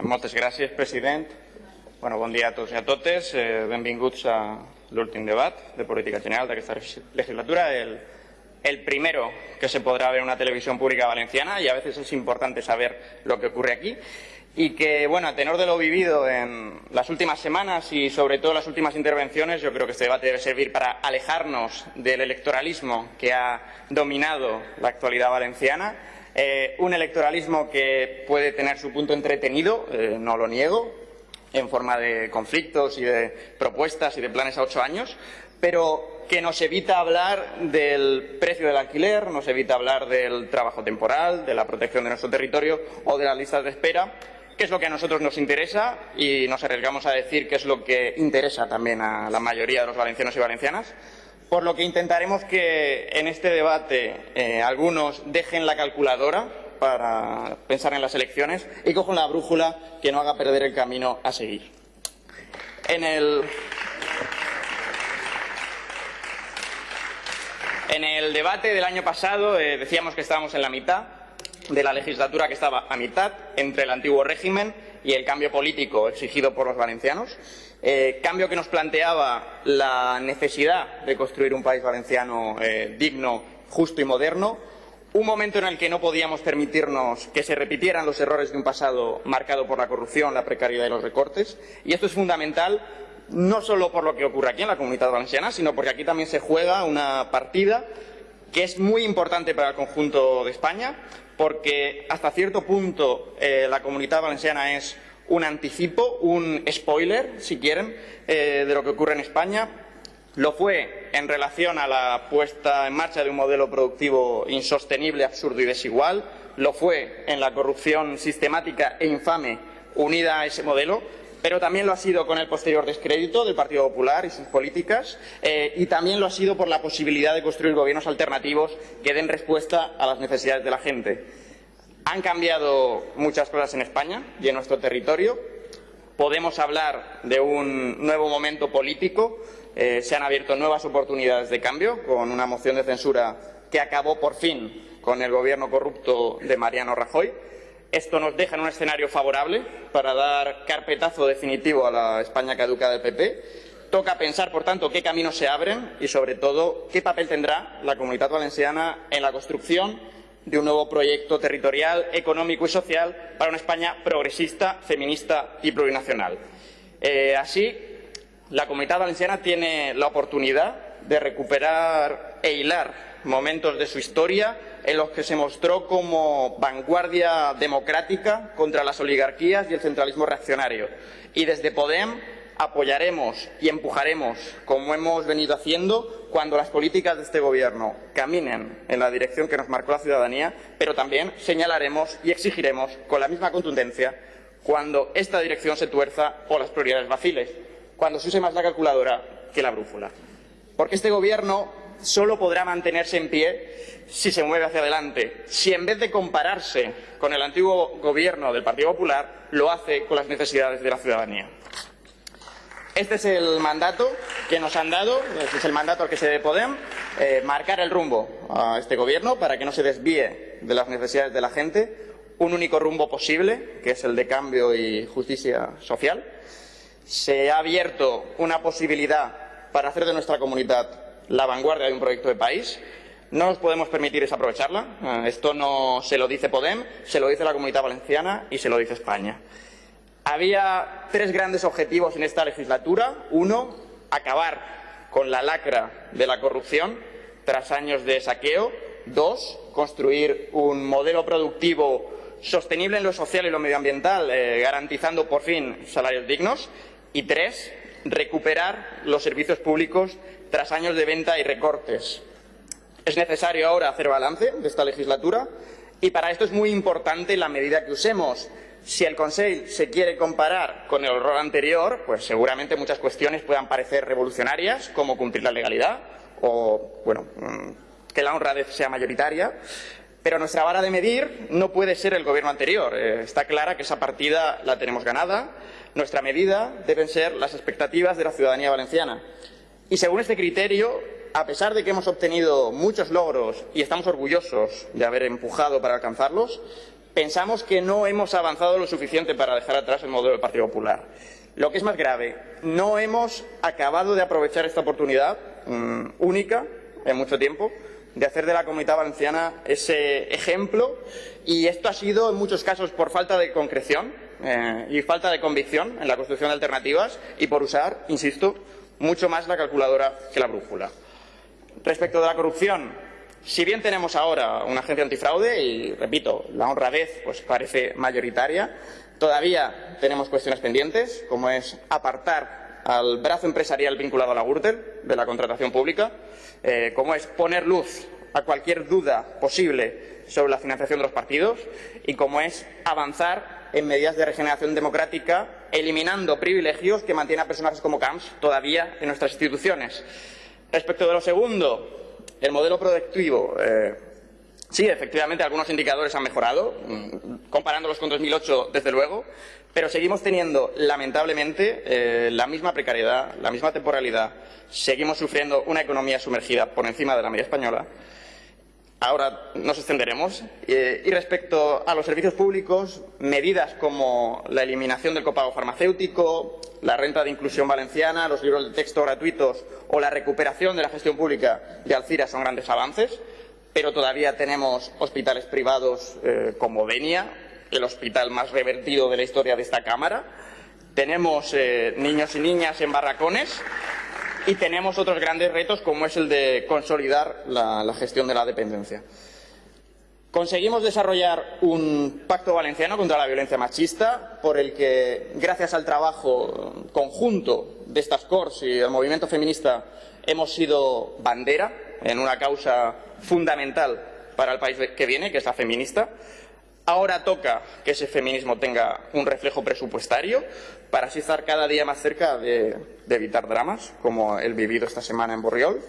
Moltes gràcies, president. Bueno, bon dia a tots i a totes. Eh, benvinguts a l'últim debat de política general d'aquesta legislatura, el, el primero que se podrá ver en una televisión pública valenciana y a veces es importante saber lo que ocurre aquí y que, bueno, a tenor de lo vivido en las últimas semanas y sobre todo las últimas intervenciones, yo creo que este debate debe servir para alejarnos del electoralismo que ha dominado la actualidad valenciana eh, un electoralismo que puede tener su punto entretenido, eh, no lo niego, en forma de conflictos y de propuestas y de planes a ocho años, pero que nos evita hablar del precio del alquiler, nos evita hablar del trabajo temporal, de la protección de nuestro territorio o de las listas de espera, que es lo que a nosotros nos interesa y nos arriesgamos a decir que es lo que interesa también a la mayoría de los valencianos y valencianas por lo que intentaremos que en este debate eh, algunos dejen la calculadora para pensar en las elecciones y cojan la brújula que no haga perder el camino a seguir. En el, en el debate del año pasado eh, decíamos que estábamos en la mitad de la legislatura que estaba a mitad entre el antiguo régimen y el cambio político exigido por los valencianos eh, cambio que nos planteaba la necesidad de construir un país valenciano eh, digno, justo y moderno, un momento en el que no podíamos permitirnos que se repitieran los errores de un pasado marcado por la corrupción, la precariedad y los recortes, y esto es fundamental no solo por lo que ocurre aquí en la comunidad valenciana, sino porque aquí también se juega una partida que es muy importante para el conjunto de España, porque hasta cierto punto eh, la comunidad valenciana es un anticipo, un spoiler, si quieren, eh, de lo que ocurre en España. Lo fue en relación a la puesta en marcha de un modelo productivo insostenible, absurdo y desigual. Lo fue en la corrupción sistemática e infame unida a ese modelo pero también lo ha sido con el posterior descrédito del Partido Popular y sus políticas, eh, y también lo ha sido por la posibilidad de construir gobiernos alternativos que den respuesta a las necesidades de la gente. Han cambiado muchas cosas en España y en nuestro territorio. Podemos hablar de un nuevo momento político. Eh, se han abierto nuevas oportunidades de cambio con una moción de censura que acabó por fin con el gobierno corrupto de Mariano Rajoy. Esto nos deja en un escenario favorable para dar carpetazo definitivo a la España caducada del PP. Toca pensar, por tanto, qué caminos se abren y, sobre todo, qué papel tendrá la comunidad valenciana en la construcción de un nuevo proyecto territorial, económico y social para una España progresista, feminista y plurinacional. Eh, así, la Comunidad Valenciana tiene la oportunidad de recuperar e hilar momentos de su historia en los que se mostró como vanguardia democrática contra las oligarquías y el centralismo reaccionario. Y desde Podem apoyaremos y empujaremos, como hemos venido haciendo, cuando las políticas de este Gobierno caminen en la dirección que nos marcó la ciudadanía, pero también señalaremos y exigiremos con la misma contundencia cuando esta dirección se tuerza o las prioridades vaciles, cuando se use más la calculadora que la brújula. Porque este Gobierno solo podrá mantenerse en pie si se mueve hacia adelante, si en vez de compararse con el antiguo Gobierno del Partido Popular, lo hace con las necesidades de la ciudadanía. Este es el mandato que nos han dado, este es el mandato al que se debe Podem, eh, marcar el rumbo a este Gobierno para que no se desvíe de las necesidades de la gente, un único rumbo posible, que es el de cambio y justicia social. Se ha abierto una posibilidad para hacer de nuestra comunidad la vanguardia de un proyecto de país. No nos podemos permitir desaprovecharla. Eh, esto no se lo dice Podem, se lo dice la Comunidad Valenciana y se lo dice España. Había tres grandes objetivos en esta legislatura. Uno, acabar con la lacra de la corrupción tras años de saqueo. Dos, construir un modelo productivo sostenible en lo social y lo medioambiental, eh, garantizando por fin salarios dignos. Y tres, recuperar los servicios públicos tras años de venta y recortes. Es necesario ahora hacer balance de esta legislatura y para esto es muy importante la medida que usemos. Si el Consejo se quiere comparar con el horror anterior, pues seguramente muchas cuestiones puedan parecer revolucionarias, como cumplir la legalidad o, bueno, mm, que la honradez sea mayoritaria. Pero nuestra vara de medir no puede ser el gobierno anterior. Eh, está clara que esa partida la tenemos ganada. Nuestra medida deben ser las expectativas de la ciudadanía valenciana. Y según este criterio, a pesar de que hemos obtenido muchos logros y estamos orgullosos de haber empujado para alcanzarlos, pensamos que no hemos avanzado lo suficiente para dejar atrás el modelo del Partido Popular. Lo que es más grave, no hemos acabado de aprovechar esta oportunidad mm, única en mucho tiempo de hacer de la comunidad valenciana ese ejemplo y esto ha sido en muchos casos por falta de concreción eh, y falta de convicción en la construcción de alternativas y por usar, insisto, mucho más la calculadora que la brújula. Respecto de la corrupción, si bien tenemos ahora una agencia antifraude y, repito, la honradez pues, parece mayoritaria, todavía tenemos cuestiones pendientes, como es apartar al brazo empresarial vinculado a la Gürtel de la contratación pública, eh, como es poner luz a cualquier duda posible sobre la financiación de los partidos y como es avanzar en medidas de regeneración democrática, eliminando privilegios que mantienen a personajes como Camps todavía en nuestras instituciones. Respecto de lo segundo, el modelo productivo. Eh, sí, efectivamente, algunos indicadores han mejorado, mm, comparándolos con 2008, desde luego, pero seguimos teniendo, lamentablemente, eh, la misma precariedad, la misma temporalidad. Seguimos sufriendo una economía sumergida por encima de la media española. Ahora nos extenderemos. Eh, y respecto a los servicios públicos, medidas como la eliminación del copago farmacéutico, la renta de inclusión valenciana, los libros de texto gratuitos o la recuperación de la gestión pública de Alcira son grandes avances, pero todavía tenemos hospitales privados eh, como Denia, el hospital más revertido de la historia de esta Cámara. Tenemos eh, niños y niñas en barracones y tenemos otros grandes retos como es el de consolidar la, gestión de la dependencia. Conseguimos desarrollar un pacto valenciano contra la violencia machista por el que, gracias al trabajo conjunto de estas Corts y del movimiento feminista, hemos sido bandera en una causa fundamental para el país que viene, que es la feminista. Ahora toca que ese feminismo tenga un reflejo presupuestario para así estar cada día más cerca de, evitar dramas, como el vivido esta semana en Borriol.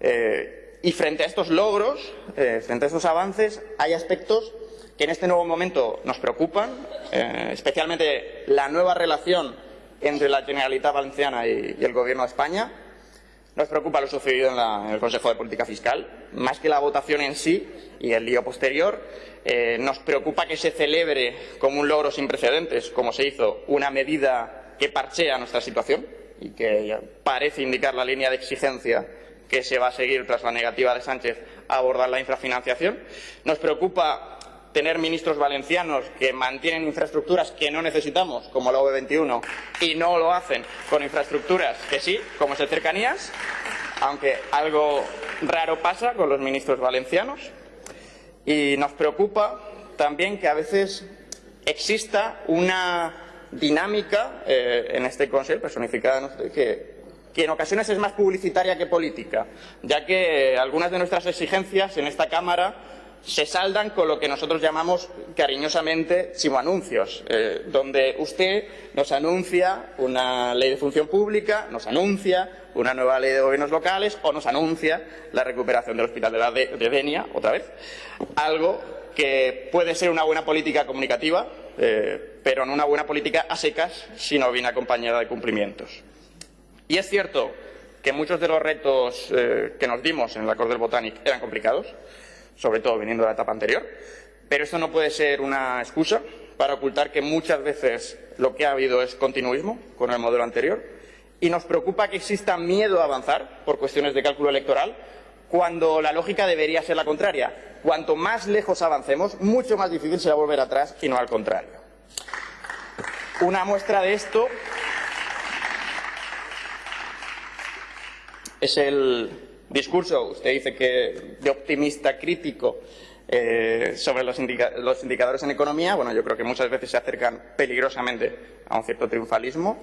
Eh, y frente a estos logros, eh, frente a estos avances, hay aspectos que en este nuevo momento nos preocupan, eh, especialmente la nueva relación entre la Generalitat Valenciana y, el Gobierno de España. Nos preocupa lo sucedido en, en el Consejo de Política Fiscal, más que la votación en sí y el lío posterior eh, nos preocupa que se celebre como un logro sin precedentes, como se hizo, una medida que parchea nuestra situación y que parece indicar la línea de exigencia que se va a seguir tras la negativa de Sánchez a abordar la infrafinanciación. Nos preocupa tener ministros valencianos que mantienen infraestructuras que no necesitamos, como la OV21, y no lo hacen con infraestructuras que sí, como es el cercanías, aunque algo raro pasa con los ministros valencianos. Y nos preocupa también que a veces exista una dinámica eh, en este Consejo personificada que, que en ocasiones es más publicitaria que política, ya que algunas de nuestras exigencias en esta Cámara se saldan con lo que nosotros llamamos cariñosamente chimoanuncios, eh, donde usted nos anuncia una ley de función pública, nos anuncia una nueva ley de gobiernos locales o nos anuncia la recuperación del Hospital de, la de, Denia, otra vez, algo que puede ser una buena política comunicativa, eh, pero no una buena política a secas si no viene acompañada de cumplimientos. Y es cierto que muchos de los retos eh, que nos dimos en la Corte del Botanic eran complicados, sobre todo viniendo de la etapa anterior, pero esto no puede ser una excusa para ocultar que muchas veces lo que ha habido es continuismo con el modelo anterior y nos preocupa que exista miedo a avanzar por cuestiones de cálculo electoral cuando la lógica debería ser la contraria. Cuanto más lejos avancemos, mucho más difícil será volver atrás y no al contrario. Una muestra de esto es el discurso, usted dice que de optimista crítico eh, sobre los, indicadores en economía, bueno, yo creo que muchas veces se acercan peligrosamente a un cierto triunfalismo,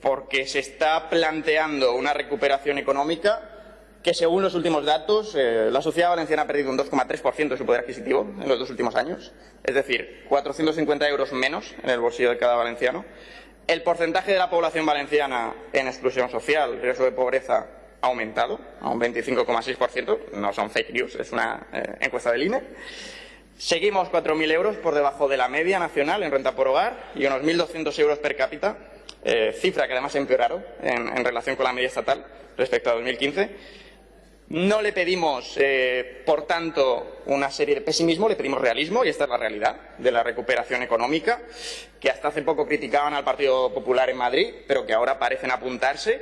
porque se está planteando una recuperación económica que, según los últimos datos, eh, la sociedad valenciana ha perdido un 2,3% de su poder adquisitivo en los dos últimos años, es decir, 450 euros menos en el bolsillo de cada valenciano. El porcentaje de la población valenciana en exclusión social, riesgo de pobreza, aumentado a un 25,6%, no son fake news, es una eh, encuesta del INE. Seguimos 4.000 euros por debajo de la media nacional en renta por hogar y unos 1.200 euros per cápita, eh, cifra que además ha empeorado en, relación con la media estatal respecto a 2015. No le pedimos, eh, por tanto, una serie de pesimismo, le pedimos realismo, y esta es la realidad de la recuperación económica, que hasta hace poco criticaban al Partido Popular en Madrid, pero que ahora parecen apuntarse.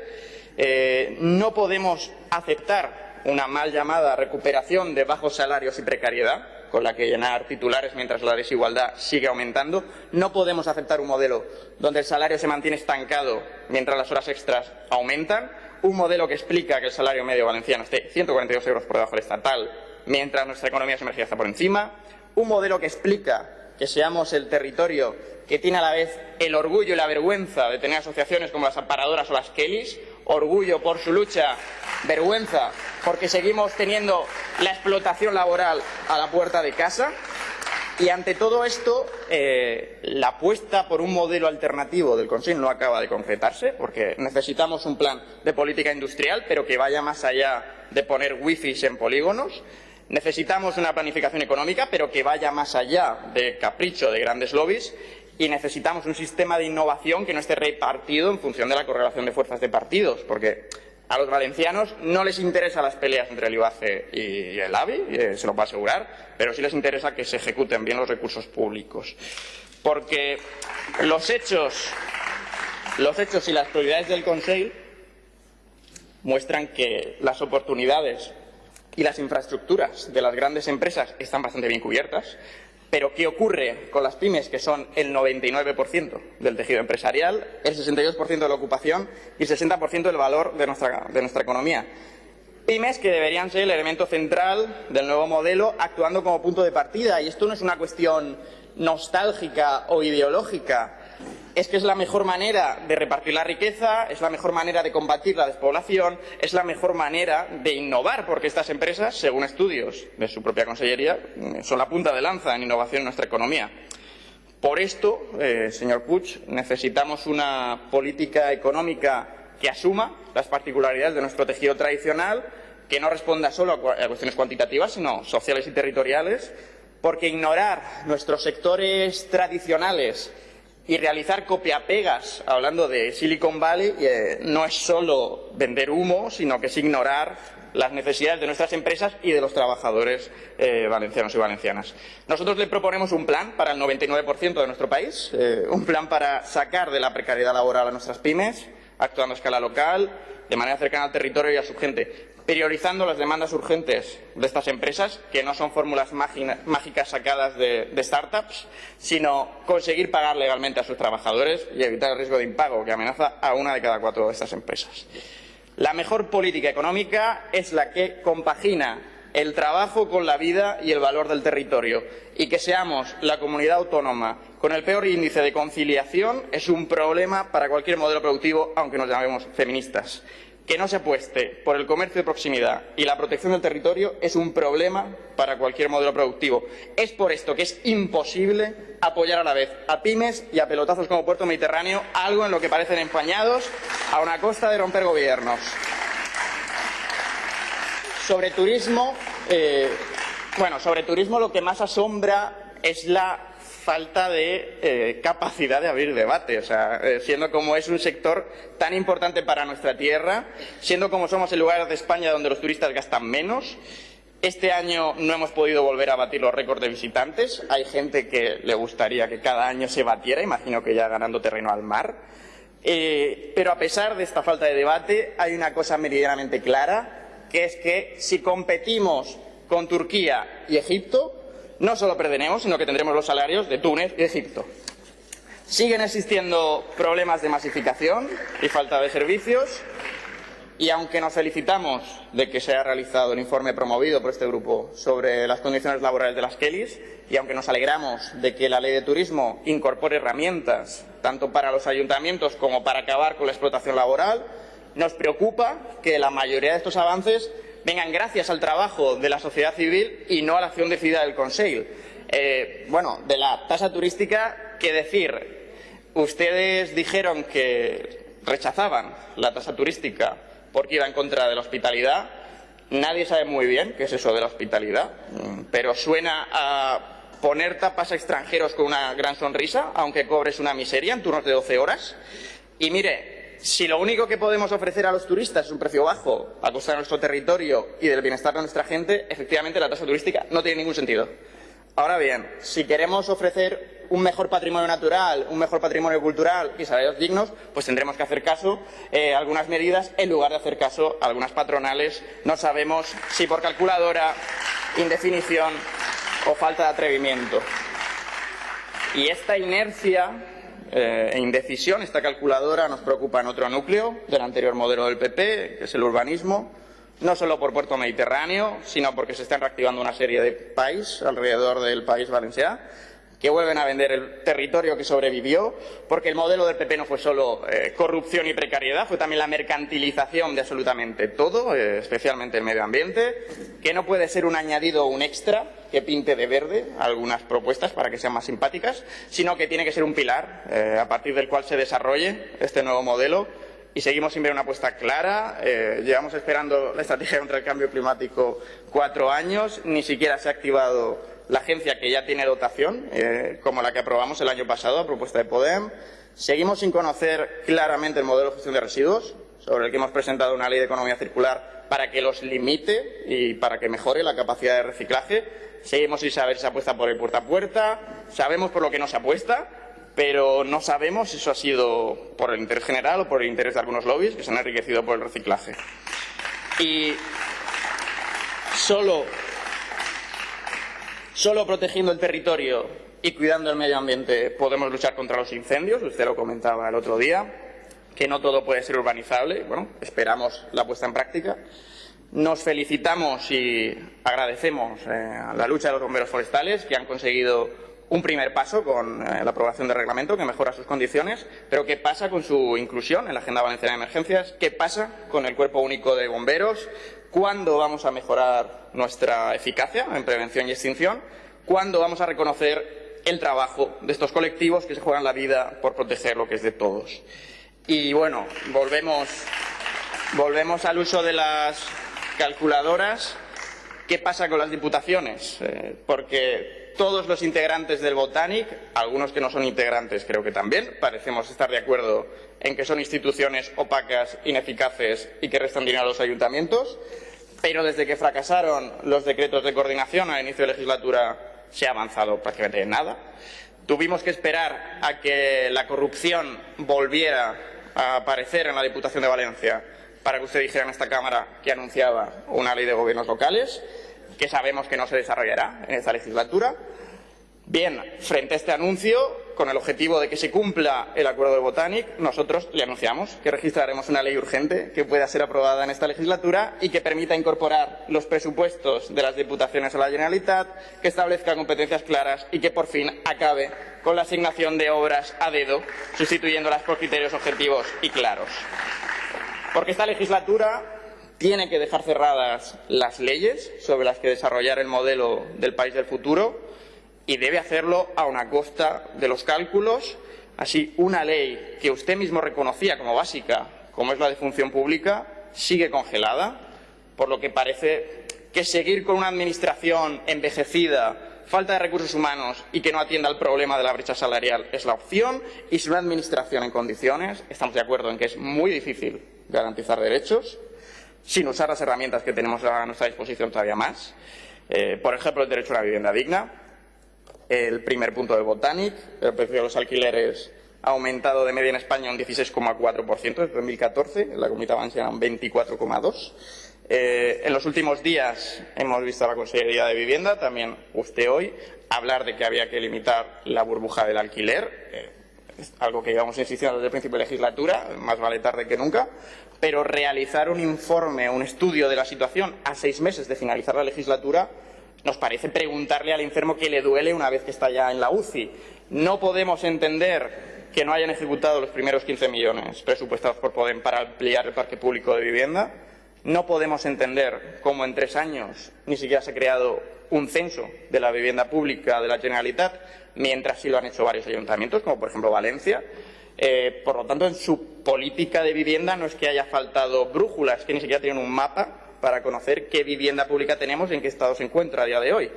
Eh, no podemos aceptar una mal llamada recuperación de bajos salarios y precariedad, con la que llenar titulares mientras la desigualdad sigue aumentando. No podemos aceptar un modelo donde el salario se mantiene estancado mientras las horas extras aumentan. Un modelo que explica que el salario medio valenciano esté 142 euros por debajo del estatal, mientras nuestra economía sumergida está por encima, un modelo que explica que seamos el territorio que tiene a la vez el orgullo y la vergüenza de tener asociaciones como las amparadoras o las Kellys, orgullo por su lucha, vergüenza porque seguimos teniendo la explotación laboral a la puerta de casa, y ante todo esto, eh, la apuesta por un modelo alternativo del Consejo no acaba de concretarse, porque necesitamos un plan de política industrial, pero que vaya más allá de poner wifi en polígonos. Necesitamos una planificación económica, pero que vaya más allá de capricho de grandes lobbies. Y necesitamos un sistema de innovación que no esté repartido en función de la correlación de fuerzas de partidos, porque a los valencianos no les interesan las peleas entre el IBACE y el AVI, eh, se lo puedo asegurar, pero sí les interesa que se ejecuten bien los recursos públicos. Porque los hechos, los hechos y las prioridades del Consejo muestran que las oportunidades y las infraestructuras de las grandes empresas están bastante bien cubiertas, pero ¿qué ocurre con las pymes, que son el 99% del tejido empresarial, el 62% de la ocupación y el 60% del valor de nuestra, de nuestra economía? Pymes que deberían ser el elemento central del nuevo modelo, actuando como punto de partida. Y esto no es una cuestión nostálgica o ideológica es que es la mejor manera de repartir la riqueza, es la mejor manera de combatir la despoblación, es la mejor manera de innovar, porque estas empresas, según estudios de su propia consellería, son la punta de lanza en innovación en nuestra economía. Por esto, eh, señor Puig, necesitamos una política económica que asuma las particularidades de nuestro tejido tradicional, que no responda solo a cuestiones cuantitativas, sino sociales y territoriales, porque ignorar nuestros sectores tradicionales y realizar copiapegas, hablando de Silicon Valley, eh, no es solo vender humo, sino que es ignorar las necesidades de nuestras empresas y de los trabajadores eh, valencianos y valencianas. Nosotros le proponemos un plan para el 99% de nuestro país, eh, un plan para sacar de la precariedad laboral a nuestras pymes, actuando a escala local, de manera cercana al territorio y a su gente, priorizando las demandas urgentes de estas empresas, que no son fórmulas mágicas sacadas de, startups, sino conseguir pagar legalmente a sus trabajadores y evitar el riesgo de impago que amenaza a una de cada cuatro de estas empresas. La mejor política económica es la que compagina el trabajo con la vida y el valor del territorio. Y que seamos la comunidad autónoma con el peor índice de conciliación es un problema para cualquier modelo productivo, aunque nos llamemos feministas que no se apueste por el comercio de proximidad y la protección del territorio es un problema para cualquier modelo productivo. Es por esto que es imposible apoyar a la vez a pymes y a pelotazos como Puerto Mediterráneo, algo en lo que parecen empañados a una costa de romper gobiernos. Sobre turismo, eh, bueno, sobre turismo lo que más asombra es la falta de eh, capacidad de abrir debate, o sea, eh, siendo como es un sector tan importante para nuestra tierra, siendo como somos el lugar de España donde los turistas gastan menos. Este año no hemos podido volver a batir los récords de visitantes. Hay gente que le gustaría que cada año se batiera, imagino que ya ganando terreno al mar. Eh, pero a pesar de esta falta de debate, hay una cosa meridianamente clara, que es que si competimos con Turquía y Egipto, no solo perderemos, sino que tendremos los salarios de Túnez y Egipto. Siguen existiendo problemas de masificación y falta de servicios y aunque nos felicitamos de que se haya realizado el informe promovido por este grupo sobre las condiciones laborales de las Kellys y aunque nos alegramos de que la ley de turismo incorpore herramientas tanto para los ayuntamientos como para acabar con la explotación laboral, nos preocupa que la mayoría de estos avances vengan gracias al trabajo de la sociedad civil y no a la acción decidida del Consejo. Eh, bueno, de la tasa turística, ¿qué decir? Ustedes dijeron que rechazaban la tasa turística porque iba en contra de la hospitalidad. Nadie sabe muy bien qué es eso de la hospitalidad, pero suena a poner tapas a extranjeros con una gran sonrisa, aunque cobres una miseria en turnos de 12 horas. Y mire, si lo único que podemos ofrecer a los turistas es un precio bajo a costa de nuestro territorio y del bienestar de nuestra gente, efectivamente la tasa turística no tiene ningún sentido. Ahora bien, si queremos ofrecer un mejor patrimonio natural, un mejor patrimonio cultural y salarios dignos, pues tendremos que hacer caso eh, a algunas medidas en lugar de hacer caso a algunas patronales. No sabemos si por calculadora, indefinición o falta de atrevimiento. Y esta inercia eh, indecisión, esta calculadora nos preocupa en otro núcleo del anterior modelo del PP, que es el urbanismo, no solo por Puerto Mediterráneo, sino porque se están reactivando una serie de países alrededor del país valenciano que vuelven a vender el territorio que sobrevivió, porque el modelo del PP no fue solo eh, corrupción y precariedad, fue también la mercantilización de absolutamente todo, eh, especialmente el medio ambiente, que no puede ser un añadido o un extra que pinte de verde algunas propuestas para que sean más simpáticas, sino que tiene que ser un pilar eh, a partir del cual se desarrolle este nuevo modelo y seguimos sin ver una apuesta clara. llevamos esperando la estrategia contra el cambio climático cuatro años, ni siquiera se ha activado la agencia que ya tiene dotación, eh, como la que aprobamos el año pasado a propuesta de Podem. Seguimos sin conocer claramente el modelo de gestión de residuos, sobre el que hemos presentado una ley de economía circular para que los limite y para que mejore la capacidad de reciclaje. Seguimos sin saber si se apuesta por el puerta a puerta, sabemos por lo que no se apuesta, pero no sabemos si eso ha sido por el interés general o por el interés de algunos lobbies que se han enriquecido por el reciclaje. Y solo Solo protegiendo el territorio y cuidando el medio ambiente podemos luchar contra los incendios, usted lo comentaba el otro día, que no todo puede ser urbanizable, bueno, esperamos la puesta en práctica. Nos felicitamos y agradecemos eh, la lucha de los bomberos forestales que han conseguido un primer paso con eh, la aprobación del reglamento que mejora sus condiciones, pero ¿qué pasa con su inclusión en la Agenda Valenciana de Emergencias? ¿Qué pasa con el Cuerpo Único de Bomberos? ¿Cuándo vamos a mejorar nuestra eficacia en prevención y extinción? ¿Cuándo vamos a reconocer el trabajo de estos colectivos que se juegan la vida por proteger lo que es de todos? Y bueno, volvemos, volvemos al uso de las calculadoras. ¿Qué pasa con las diputaciones? Eh, porque todos los integrantes del Botanic, algunos que no son integrantes creo que también, parecemos estar de acuerdo en que son instituciones opacas, ineficaces y que restan dinero a los ayuntamientos, pero desde que fracasaron los decretos de coordinación al inicio de legislatura se ha avanzado prácticamente nada. Tuvimos que esperar a que la corrupción volviera a aparecer en la Diputación de Valencia para que usted dijera en esta Cámara que anunciaba una ley de gobiernos locales que sabemos que no se desarrollará en esta legislatura. Bien, frente a este anuncio, con el objetivo de que se cumpla el acuerdo de Botanic, nosotros le anunciamos que registraremos una ley urgente que pueda ser aprobada en esta legislatura y que permita incorporar los presupuestos de las diputaciones a la Generalitat, que establezca competencias claras y que por fin acabe con la asignación de obras a dedo, sustituyéndolas por criterios objetivos y claros. Porque esta legislatura tiene que dejar cerradas las leyes sobre las que desarrollar el modelo del país del futuro y debe hacerlo a una costa de los cálculos. Así, una ley que usted mismo reconocía como básica, como es la de función pública, sigue congelada, por lo que parece que seguir con una administración envejecida, falta de recursos humanos y que no atienda al problema de la brecha salarial es la opción y sin una administración en condiciones, estamos de acuerdo en que es muy difícil garantizar derechos, sin usar las herramientas que tenemos a nuestra disposición todavía más. Eh, por ejemplo, el derecho a una vivienda digna, el primer punto de Botanic, el precio de los alquileres ha aumentado de media en España un 16,4% desde 2014, en la Comunidad Valenciana un 24,2%. Eh, en los últimos días hemos visto a la Consejería de Vivienda, también usted hoy, hablar de que había que limitar la burbuja del alquiler. Eh, es algo que llevamos insistiendo desde el principio de legislatura, más vale tarde que nunca, pero realizar un informe, un estudio de la situación a seis meses de finalizar la legislatura nos parece preguntarle al enfermo qué le duele una vez que está ya en la UCI. No podemos entender que no hayan ejecutado los primeros 15 millones presupuestados por Podem para ampliar el parque público de vivienda. No podemos entender cómo en tres años ni siquiera se ha creado un censo de la vivienda pública de la Generalitat, mientras sí lo han hecho varios ayuntamientos, como por ejemplo Valencia. Eh, por lo tanto, en su política de vivienda no es que haya faltado brújulas, que ni siquiera tienen un mapa para conocer qué vivienda pública tenemos y en qué estado se encuentra a día de hoy.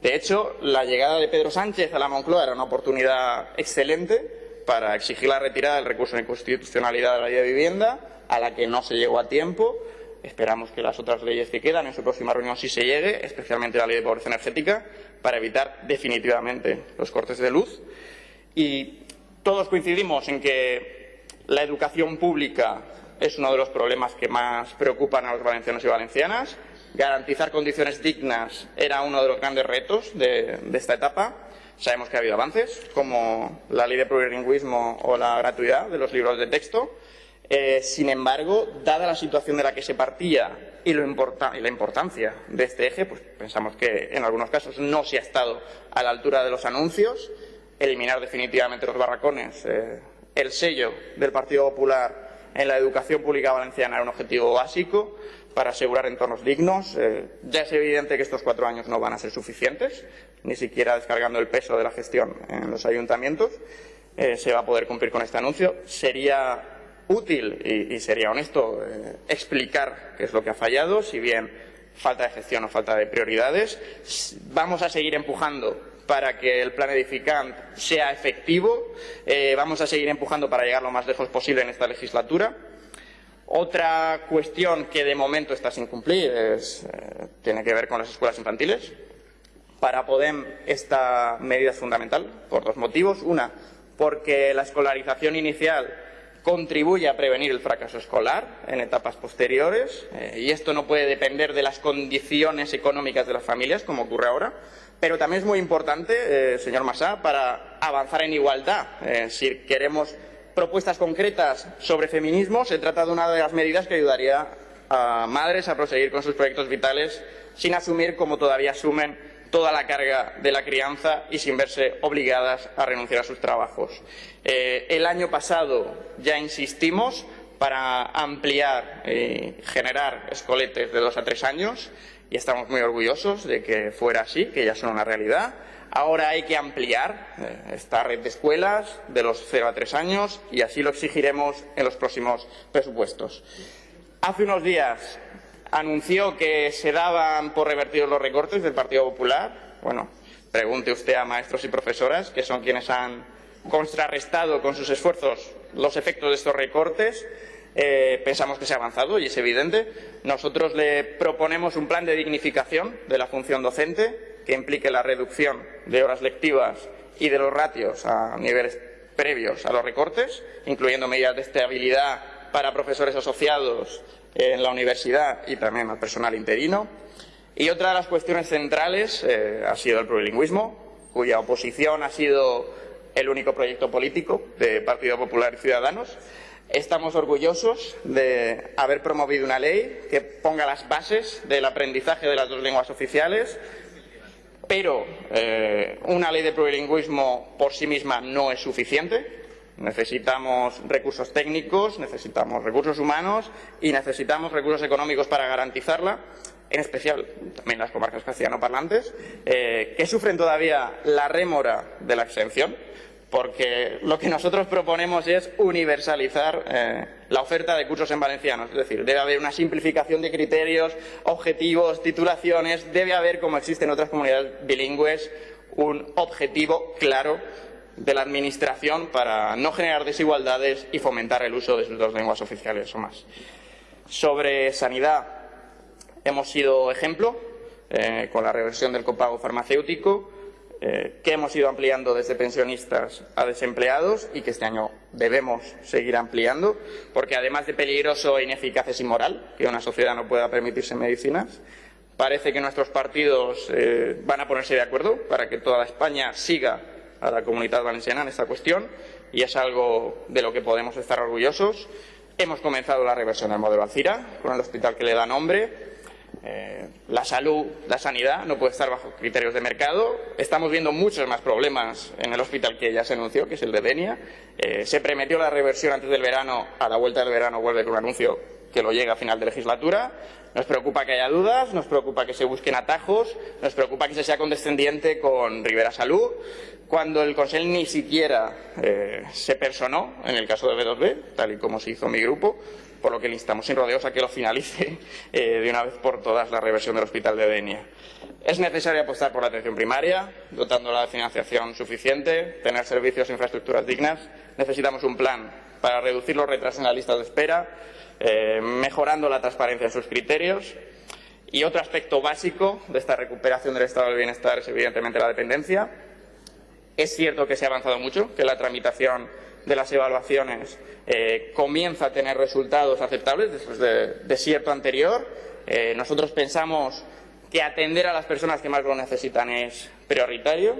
De hecho, la llegada de Pedro Sánchez a la Moncloa era una oportunidad excelente para exigir la retirada del recurso de inconstitucionalidad de la ley de vivienda, a la que no se llegó a tiempo. Esperamos que las otras leyes que quedan en su próxima reunión sí se llegue, especialmente la ley de pobreza energética, para evitar definitivamente los cortes de luz. Y todos coincidimos en que la educación pública es uno de los problemas que más preocupan a los valencianos y valencianas. Garantizar condiciones dignas era uno de los grandes retos de, esta etapa. Sabemos que ha habido avances, como la ley de plurilingüismo o la gratuidad de los libros de texto. Eh, sin embargo, dada la situación de la que se partía y, la importancia de este eje, pues pensamos que en algunos casos no se ha estado a la altura de los anuncios. Eliminar definitivamente los barracones, eh, el sello del Partido Popular en la educación pública valenciana era un objetivo básico para asegurar entornos dignos. Eh, ya es evidente que estos cuatro años no van a ser suficientes, ni siquiera descargando el peso de la gestión en los ayuntamientos. Eh, se va a poder cumplir con este anuncio. Sería útil y, sería honesto eh, explicar qué es lo que ha fallado, si bien falta de gestión o falta de prioridades. Vamos a seguir empujando para que el plan edificante sea efectivo. Eh, vamos a seguir empujando para llegar lo más lejos posible en esta legislatura. Otra cuestión que de momento está sin cumplir eh, tiene que ver con las escuelas infantiles. Para Podem esta medida es fundamental por dos motivos. Una, porque la escolarización inicial contribuye a prevenir el fracaso escolar en etapas posteriores eh, y esto no puede depender de las condiciones económicas de las familias, como ocurre ahora, pero también es muy importante, eh, señor Massá, para avanzar en igualdad. Eh, si queremos propuestas concretas sobre feminismo, se trata de una de las medidas que ayudaría a madres a proseguir con sus proyectos vitales sin asumir, como todavía asumen, toda la carga de la crianza y sin verse obligadas a renunciar a sus trabajos. Eh, el año pasado ya insistimos para ampliar y generar escoletes de dos a tres años y estamos muy orgullosos de que fuera así, que ya son una realidad. Ahora hay que ampliar eh, esta red de escuelas de los cero a tres años y así lo exigiremos en los próximos presupuestos. Hace unos días anunció que se daban por revertidos los recortes del Partido Popular. Bueno, pregunte usted a maestros y profesoras, que son quienes han contrarrestado con sus esfuerzos los efectos de estos recortes. Eh, pensamos que se ha avanzado y es evidente. Nosotros le proponemos un plan de dignificación de la función docente que implique la reducción de horas lectivas y de los ratios a niveles previos a los recortes, incluyendo medidas de estabilidad para profesores asociados en la universidad y también al personal interino. Y otra de las cuestiones centrales eh, ha sido el plurilingüismo, cuya oposición ha sido el único proyecto político de Partido Popular y Ciudadanos. Estamos orgullosos de haber promovido una ley que ponga las bases del aprendizaje de las dos lenguas oficiales, pero eh, una ley de plurilingüismo por sí misma no es suficiente. Necesitamos recursos técnicos, necesitamos recursos humanos y necesitamos recursos económicos para garantizarla, en especial también las comarcas castellano-parlantes, eh, que sufren todavía la rémora de la exención porque lo que nosotros proponemos es universalizar eh, la oferta de cursos en valenciano. Es decir, debe haber una simplificación de criterios, objetivos, titulaciones, debe haber, como existe en otras comunidades bilingües, un objetivo claro de la Administración para no generar desigualdades y fomentar el uso de sus dos lenguas oficiales o más. Sobre sanidad, hemos sido ejemplo eh, con la reversión del copago farmacéutico eh, que hemos ido ampliando desde pensionistas a desempleados y que este año debemos seguir ampliando, porque además de peligroso, ineficaz es inmoral que una sociedad no pueda permitirse medicinas. Parece que nuestros partidos eh, van a ponerse de acuerdo para que toda España siga a la comunidad valenciana en esta cuestión y es algo de lo que podemos estar orgullosos. Hemos comenzado la reversión del modelo Alcira con el hospital que le da nombre eh, la salud, la sanidad no puede estar bajo criterios de mercado. Estamos viendo muchos más problemas en el hospital que ya se anunció, que es el de Denia. Eh, se prometió la reversión antes del verano, a la vuelta del verano vuelve con un anuncio que lo llega a final de legislatura. Nos preocupa que haya dudas, nos preocupa que se busquen atajos, nos preocupa que se sea condescendiente con Rivera Salud, cuando el Consejo ni siquiera eh, se personó en el caso de B2B, tal y como se hizo mi grupo, por lo que le instamos sin rodeos a que lo finalice eh, de una vez por todas la reversión del Hospital de Denia. Es necesario apostar por la atención primaria, dotándola de financiación suficiente, tener servicios e infraestructuras dignas necesitamos un plan para reducir los retrasos en la lista de espera, eh, mejorando la transparencia en sus criterios. Y otro aspecto básico de esta recuperación del estado del bienestar es evidentemente la dependencia. Es cierto que se ha avanzado mucho, que la tramitación de las evaluaciones eh, comienza a tener resultados aceptables después de desierto anterior. Eh, nosotros pensamos que atender a las personas que más lo necesitan es prioritario.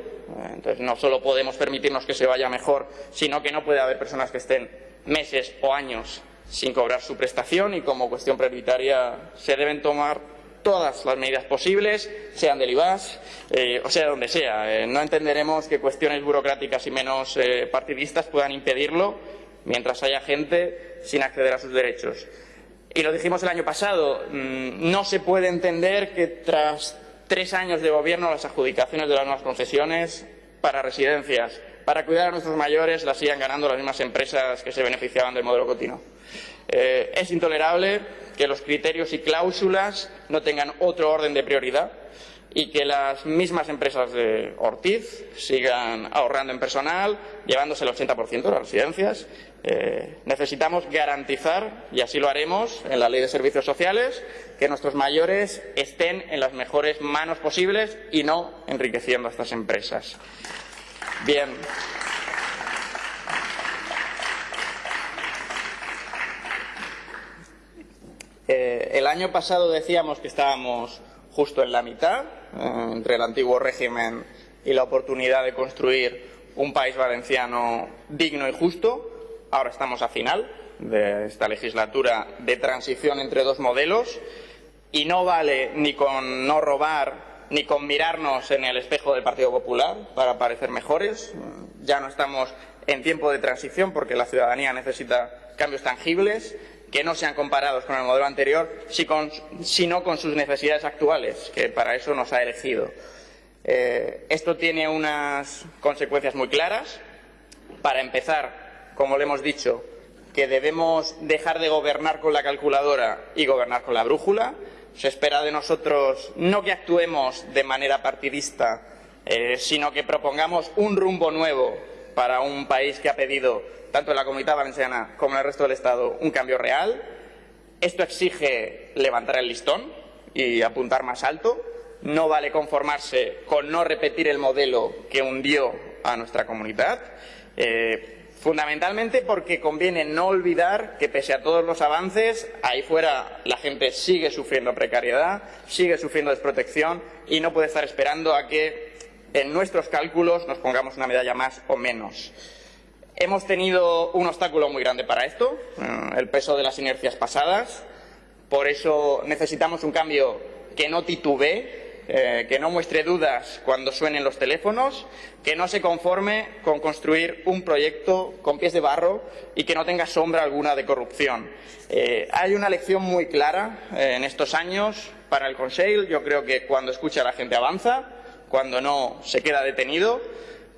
Entonces, no solo podemos permitirnos que se vaya mejor, sino que no puede haber personas que estén meses o años sin cobrar su prestación y como cuestión prioritaria se deben tomar todas las medidas posibles, sean del IVAS eh, o sea donde sea. Eh, no entenderemos que cuestiones burocráticas y menos eh, partidistas puedan impedirlo mientras haya gente sin acceder a sus derechos. Y lo dijimos el año pasado, mm, no se puede entender que tras tres años de gobierno las adjudicaciones de las nuevas concesiones para residencias, para cuidar a nuestros mayores, las sigan ganando las mismas empresas que se beneficiaban del modelo continuo. es intolerable que los criterios y cláusulas no tengan otro orden de prioridad y que las mismas empresas de Ortiz sigan ahorrando en personal, llevándose el 80% de las residencias. Eh, necesitamos garantizar, y así lo haremos en la Ley de Servicios Sociales, que nuestros mayores estén en las mejores manos posibles y no enriqueciendo a estas empresas. Bien. Eh, el año pasado decíamos que estábamos justo en la mitad, eh, entre el antiguo régimen y la oportunidad de construir un país valenciano digno y justo. Ahora estamos a final de esta legislatura de transición entre dos modelos y no vale ni con no robar ni con mirarnos en el espejo del Partido Popular para parecer mejores. Ya no estamos en tiempo de transición porque la ciudadanía necesita cambios tangibles que no sean comparados con el modelo anterior, sino con sus necesidades actuales, que para eso nos ha elegido. Eh, esto tiene unas consecuencias muy claras. Para empezar, como le hemos dicho, que debemos dejar de gobernar con la calculadora y gobernar con la brújula. Se espera de nosotros no que actuemos de manera partidista, eh, sino que propongamos un rumbo nuevo para un país que ha pedido tanto en la Comunidad Valenciana como en el resto del Estado, un cambio real. Esto exige levantar el listón y apuntar más alto. No vale conformarse con no repetir el modelo que hundió a nuestra comunidad. Eh, fundamentalmente porque conviene no olvidar que pese a todos los avances, ahí fuera la gente sigue sufriendo precariedad, sigue sufriendo desprotección y no puede estar esperando a que en nuestros cálculos nos pongamos una medalla más o menos. Hemos tenido un obstáculo muy grande para esto, eh, el peso de las inercias pasadas. Por eso necesitamos un cambio que no titubee, eh, que no muestre dudas cuando suenen los teléfonos, que no se conforme con construir un proyecto con pies de barro y que no tenga sombra alguna de corrupción. Eh, hay una lección muy clara en estos años para el Consejo. Yo creo que cuando escucha la gente avanza, cuando no se queda detenido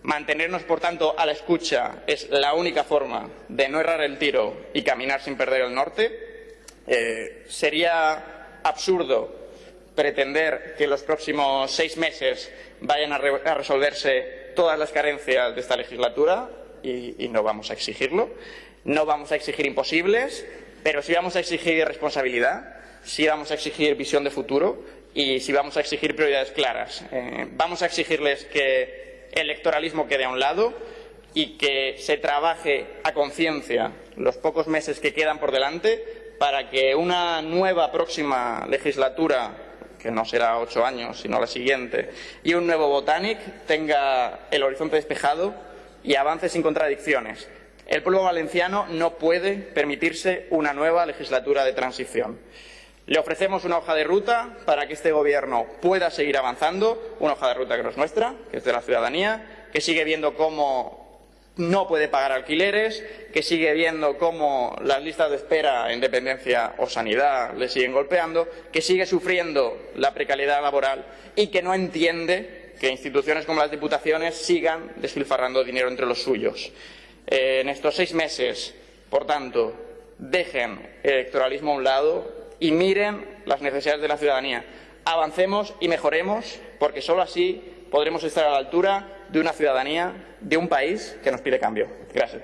Mantenernos, por tanto, a la escucha es la única forma de no errar el tiro y caminar sin perder el norte. Eh, sería absurdo pretender que en los próximos seis meses vayan a, resolverse todas las carencias de esta legislatura y, no vamos a exigirlo. No vamos a exigir imposibles, pero sí vamos a exigir responsabilidad, sí vamos a exigir visión de futuro y sí vamos a exigir prioridades claras. Eh, vamos a exigirles que electoralismo quede a un lado y que se trabaje a conciencia los pocos meses que quedan por delante para que una nueva próxima legislatura, que no será ocho años, sino la siguiente, y un nuevo Botanic tenga el horizonte despejado y avance sin contradicciones. El pueblo valenciano no puede permitirse una nueva legislatura de transición. Le ofrecemos una hoja de ruta para que este Gobierno pueda seguir avanzando, una hoja de ruta que no es nuestra, que es de la ciudadanía, que sigue viendo cómo no puede pagar alquileres, que sigue viendo cómo las listas de espera en dependencia o sanidad le siguen golpeando, que sigue sufriendo la precariedad laboral y que no entiende que instituciones como las diputaciones sigan despilfarrando dinero entre los suyos. Eh, en estos seis meses, por tanto, dejen el electoralismo a un lado, y miren las necesidades de la ciudadanía. Avancemos y mejoremos, porque solo así podremos estar a la altura de una ciudadanía, de un país que nos pide cambio. Gracias.